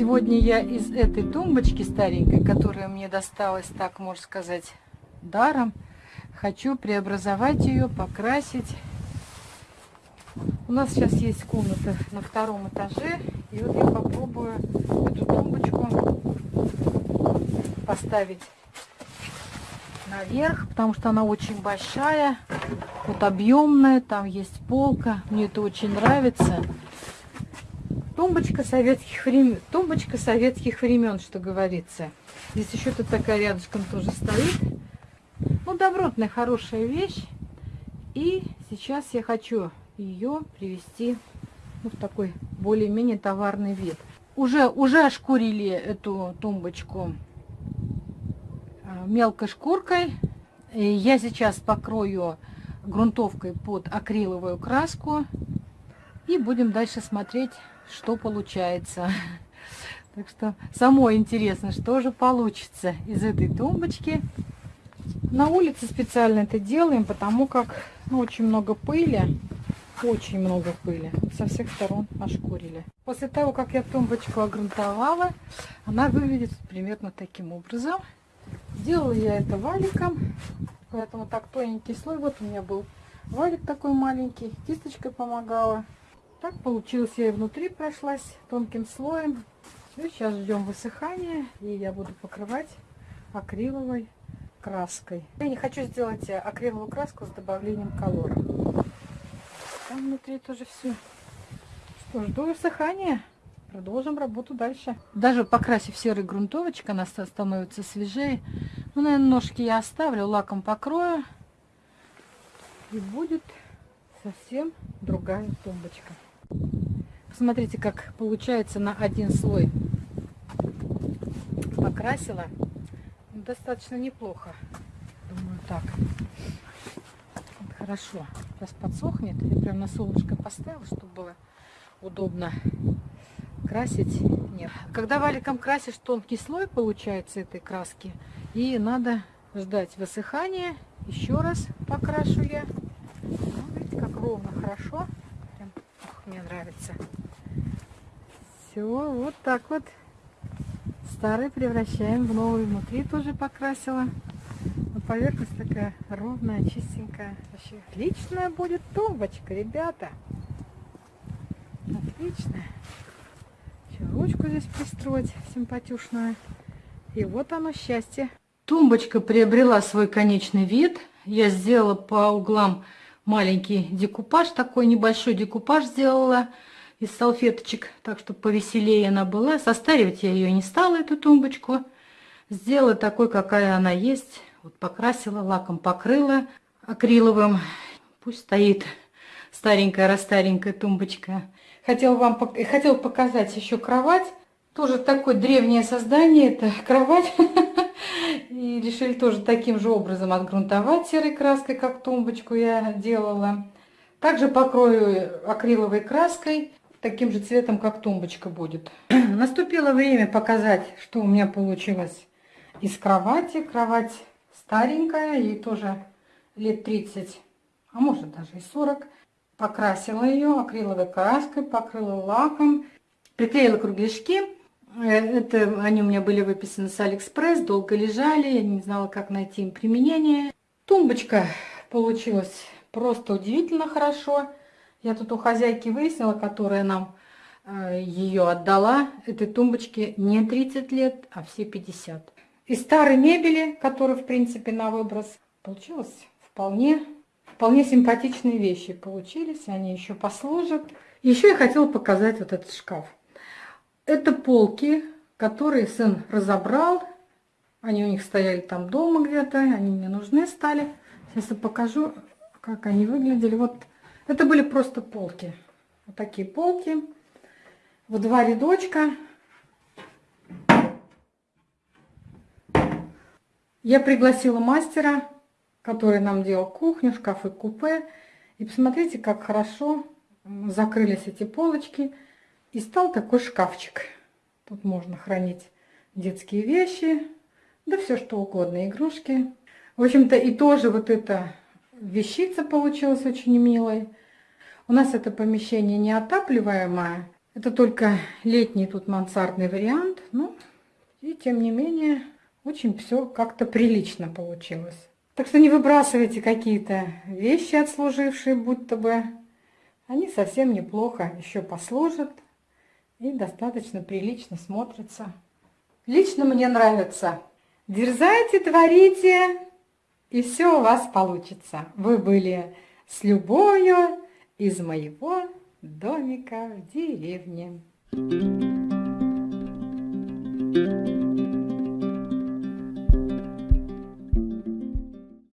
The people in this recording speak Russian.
Сегодня я из этой тумбочки старенькой, которая мне досталась, так можно сказать, даром, хочу преобразовать ее, покрасить. У нас сейчас есть комната на втором этаже, и вот я попробую эту тумбочку поставить наверх, потому что она очень большая, вот объемная, там есть полка, мне это очень нравится. Тумбочка советских времен, тумбочка советских времен, что говорится. Здесь еще тут такая рядышком тоже стоит. Ну, добротная, хорошая вещь. И сейчас я хочу ее привести ну, в такой более-менее товарный вид. Уже, уже ошкурили эту тумбочку а, мелкой шкуркой. И я сейчас покрою грунтовкой под акриловую краску. И будем дальше смотреть, что получается. Так что самое интересное, что же получится из этой тумбочки. На улице специально это делаем, потому как ну, очень много пыли. Очень много пыли. Со всех сторон ошкурили. После того, как я тумбочку огрунтовала, она выглядит примерно таким образом. Делала я это валиком, поэтому так тоненький слой. Вот у меня был валик такой маленький, кисточкой помогала. Так получилось, я и внутри прошлась тонким слоем. Все, сейчас ждем высыхания, и я буду покрывать акриловой краской. Я не хочу сделать акриловую краску с добавлением колора. Там внутри тоже все. Что, жду высыхания. Продолжим работу дальше. Даже покрасив серый грунтовочек, она становится свежее. Ну, наверное, ножки я оставлю, лаком покрою. И будет совсем другая тумбочка. Посмотрите, как получается на один слой. Покрасила. Достаточно неплохо. Думаю, так. Вот хорошо. Сейчас подсохнет. Я прям на солнышко поставила, чтобы было удобно красить. Нет. Когда валиком красишь, тонкий слой получается этой краски. И надо ждать высыхания. Еще раз покрашу я. Ну, видите, как ровно, хорошо мне нравится. Все, вот так вот. Старый превращаем в новый. Внутри тоже покрасила. Но поверхность такая ровная, чистенькая. Вообще отличная будет тумбочка, ребята. Отличная. Еще ручку здесь пристроить симпатюшную. И вот оно счастье. Тумбочка приобрела свой конечный вид. Я сделала по углам маленький декупаж, такой небольшой декупаж сделала из салфеточек, так что повеселее она была. Состаривать я ее не стала, эту тумбочку. Сделала такой, какая она есть. Вот покрасила, лаком покрыла акриловым. Пусть стоит старенькая-растаренькая тумбочка. Хотела вам хотел показать еще кровать. Тоже такое древнее создание. Это кровать И решили тоже таким же образом отгрунтовать серой краской, как тумбочку я делала. Также покрою акриловой краской, таким же цветом, как тумбочка будет. Наступило время показать, что у меня получилось из кровати. Кровать старенькая, ей тоже лет 30, а может даже и 40. Покрасила ее акриловой краской, покрыла лаком, приклеила кругляшки. Э, это они у меня были выписаны с Алиэкспресс, долго лежали, я не знала, как найти им применение. Тумбочка получилась просто удивительно хорошо. Я тут у хозяйки выяснила, которая нам э, ее отдала, этой тумбочке не 30 лет, а все 50. Из старой мебели, которая, в принципе, на выброс, получилось вполне, вполне симпатичные вещи получились, они еще послужат. Еще я хотела показать вот этот шкаф. Это полки, которые сын разобрал. Они у них стояли там дома где-то, они мне нужны стали. Сейчас я покажу, как они выглядели. Вот это были просто полки. Вот такие полки. В два рядочка. Я пригласила мастера, который нам делал кухню, шкафы купе. И посмотрите, как хорошо закрылись эти полочки. И стал такой шкафчик. Тут можно хранить детские вещи, да все что угодно, игрушки. В общем-то и тоже вот эта вещица получилась очень милой. У нас это помещение неотапливаемое, Это только летний тут мансардный вариант. Ну, и тем не менее, очень все как-то прилично получилось. Так что не выбрасывайте какие-то вещи отслужившие, будто бы. Они совсем неплохо еще послужат и достаточно прилично смотрятся. Лично мне нравится. Дерзайте, творите, и все у вас получится. Вы были с любовью из моего домика в деревне. Thank you.